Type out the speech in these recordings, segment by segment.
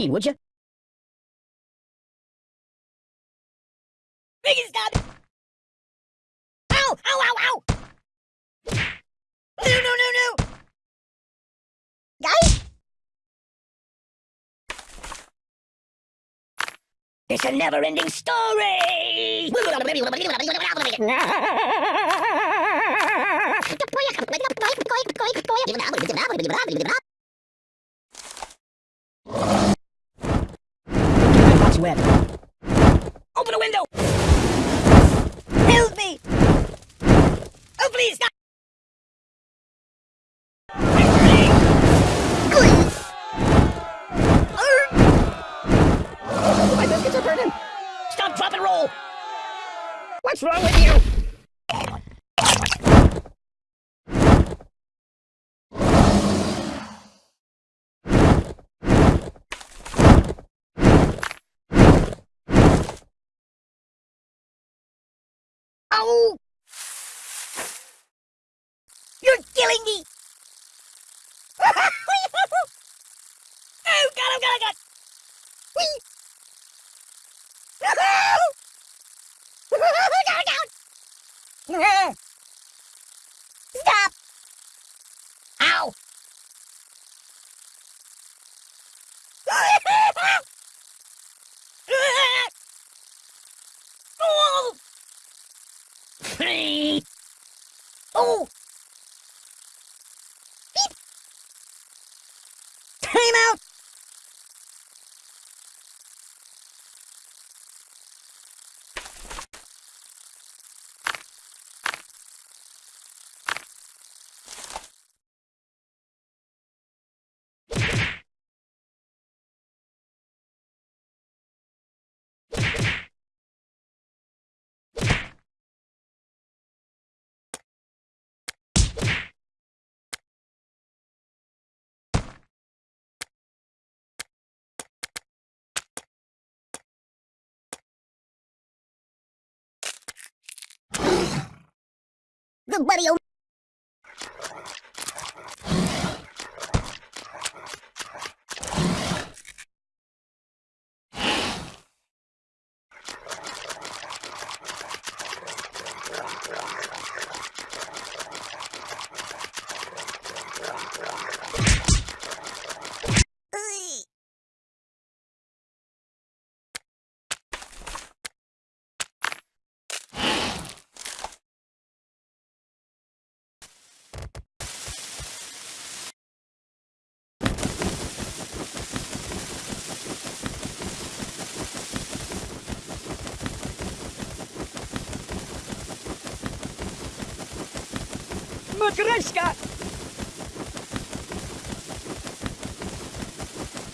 would you? Make it stop! Ow! Ow, ow, ow! No, no, no, no! Guys? It's a never-ending story! What's web? Open a window! Help me! Oh, please, stop! My biscuits are burning! Stop, drop, and roll! What's wrong with you? Ow! You're killing me! oh, God, oh, God, oh, God! Whee! down, down! Stop! Ow! oh! oh! Beep! Time out! Good buddy, oh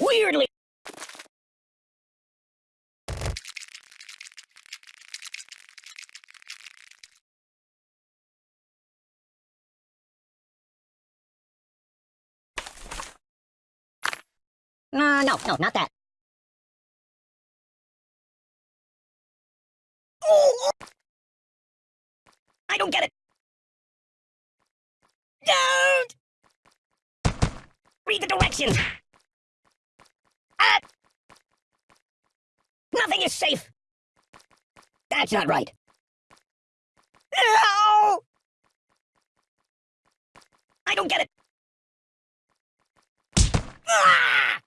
Weirdly. Uh, no, no, not that. I don't get it. Don't! Read the directions! Ah! Nothing is safe! That's not right. No! I don't get it! Ah!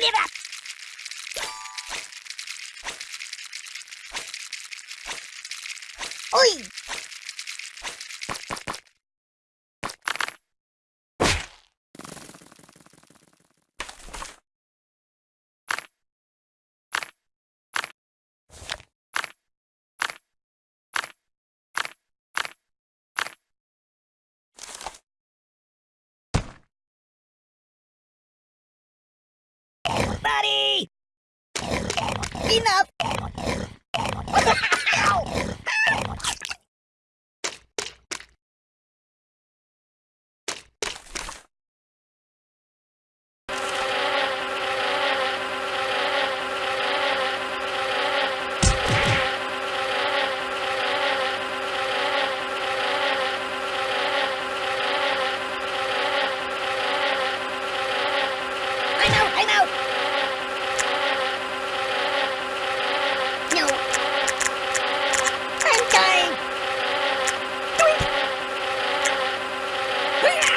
Спасибо! Enough! Ow! I'm out! I'm out! No! I'm dying! Doink! Hoo-yah!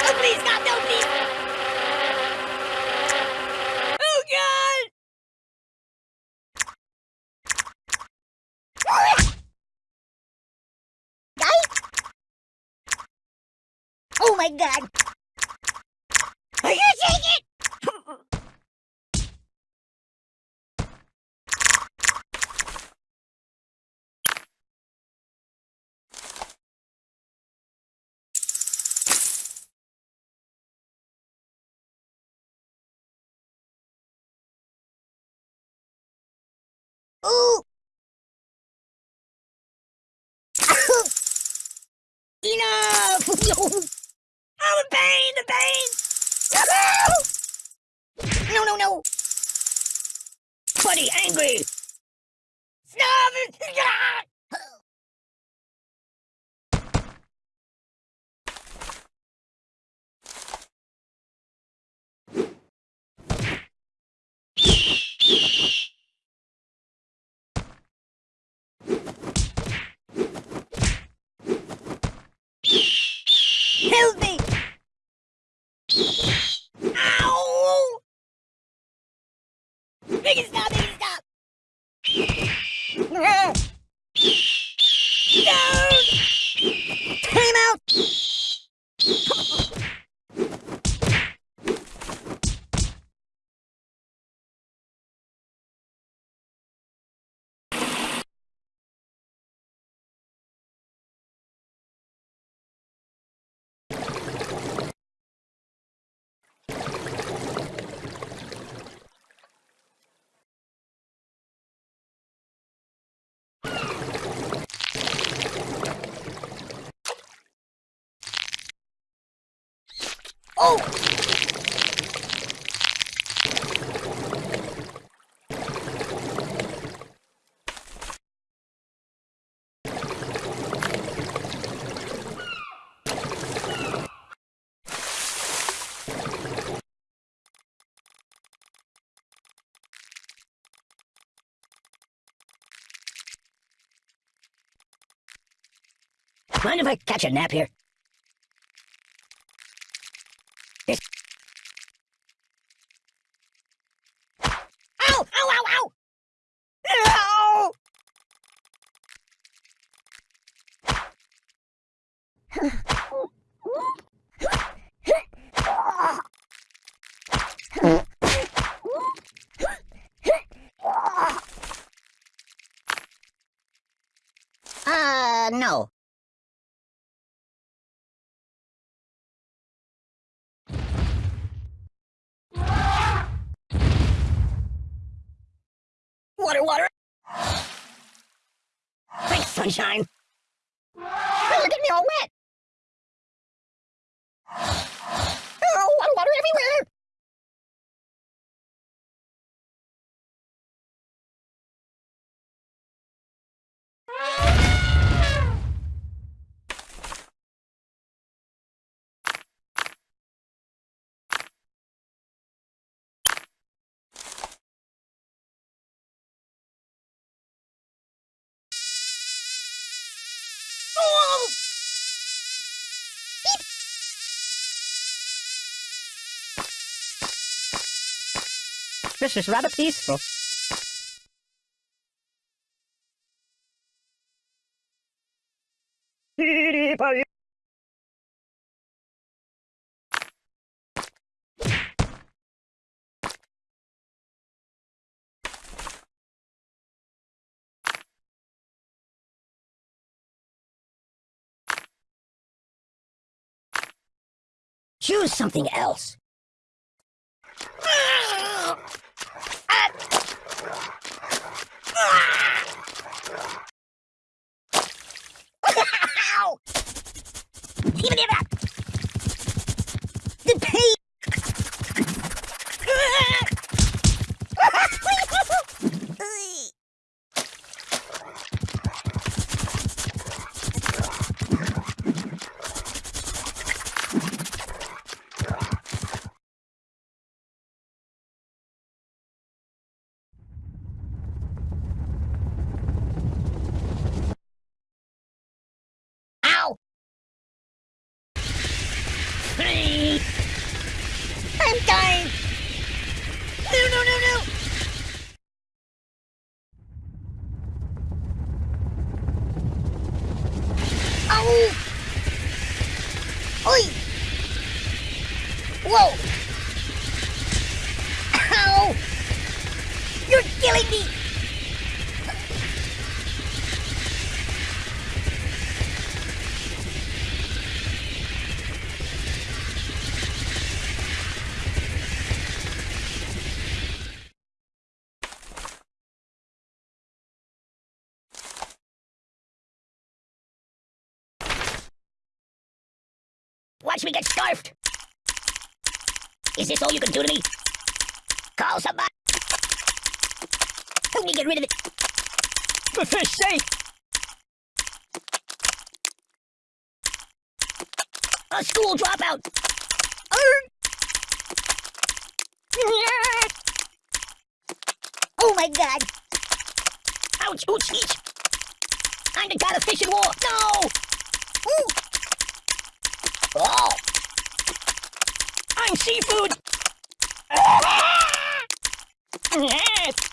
Oh, please, God, no, please! Oh, God! Guys? Oh my god! Are you taking it? Ooh! Enough! oh, the pain, the pain! No, no, no! Buddy, angry! Stop it! Help me! Ow! Make it stop! Make it stop! No! Time out! Oh! Mind if I catch a nap here? Yes. Ow! Ow! Ow! Ow! Ow! Uh, no. Water, water! Thanks, sunshine! Oh, you're getting me all wet! Oh! This is rather peaceful. Beep. Choose something else. Even if that. Watch me get scarfed! Is this all you can do to me? Call somebody! Help me get rid of it! For fish sake! A school dropout! Oh my god! Ouch! Ouch! Each! I'm the god of fish and war! No! Ooh! Oh! I'm seafood! Yes!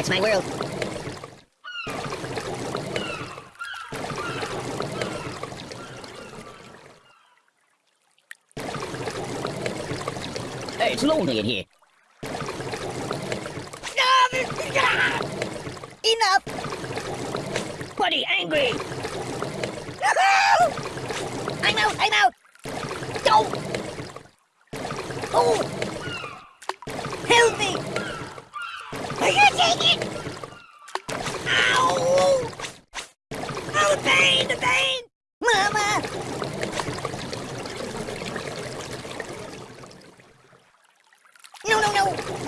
That's my world. It's lonely in here. Enough! Buddy, angry! I'm out, I'm out! Go! Oh! Help me! Are you taking it? Ow! Oh, the pain, the pain! Mama! No, no, no! No!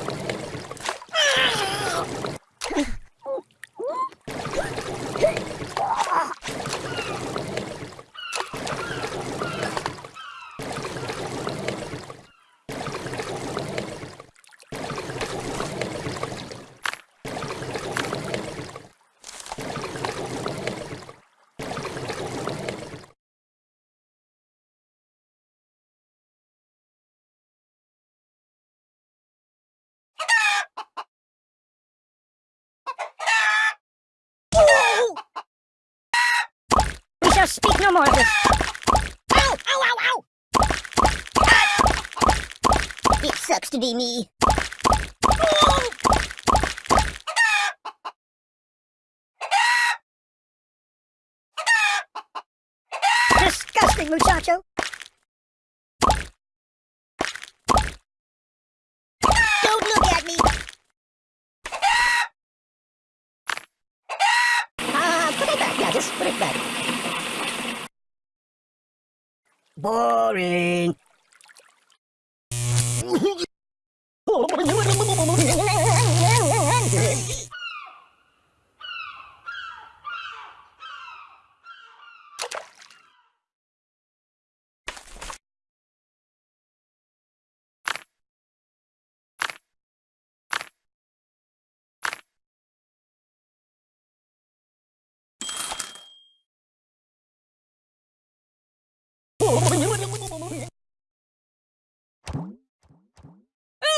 We shall speak no more of this. Ow! Ow! Ow! Ow! Ah! It sucks to be me. Disgusting, muchacho. Don't look at me. Ah, put it back. Yeah, just put it back. Boring. Oh,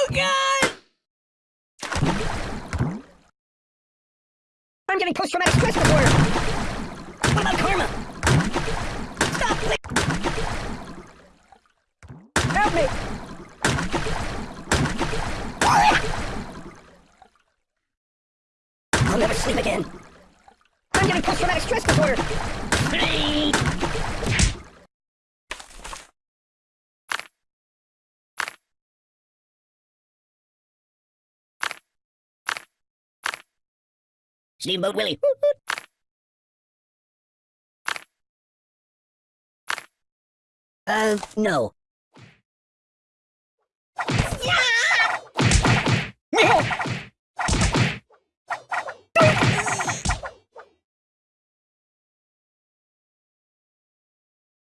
Oh, God! I'm getting post-traumatic stress disorder. What about karma? Stop! Help me! I'll never sleep again. I'm getting post-traumatic stress disorder. Steamboat Willie. Uh, no.